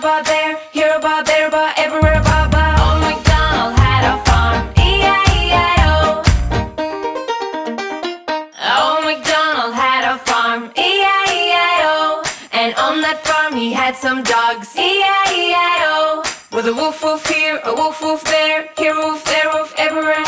ba there, here a there ba, everywhere a oh MacDonald had a farm, E-I-E-I-O. Oh MacDonald had a farm, E-I-E-I-O. And on that farm he had some dogs, E-I-E-I-O. With a woof woof here, a woof woof there, here a woof there, woof everywhere.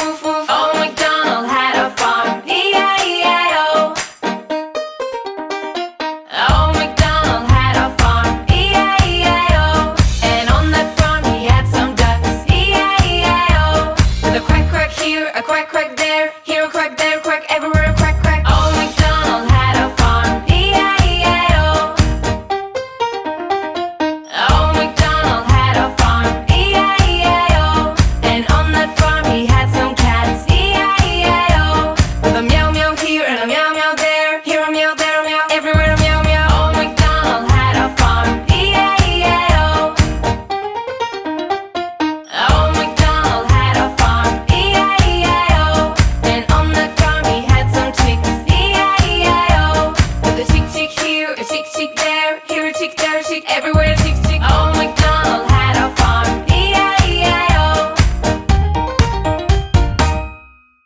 chick, chick there, here a chick, there a chick, everywhere chick, chick.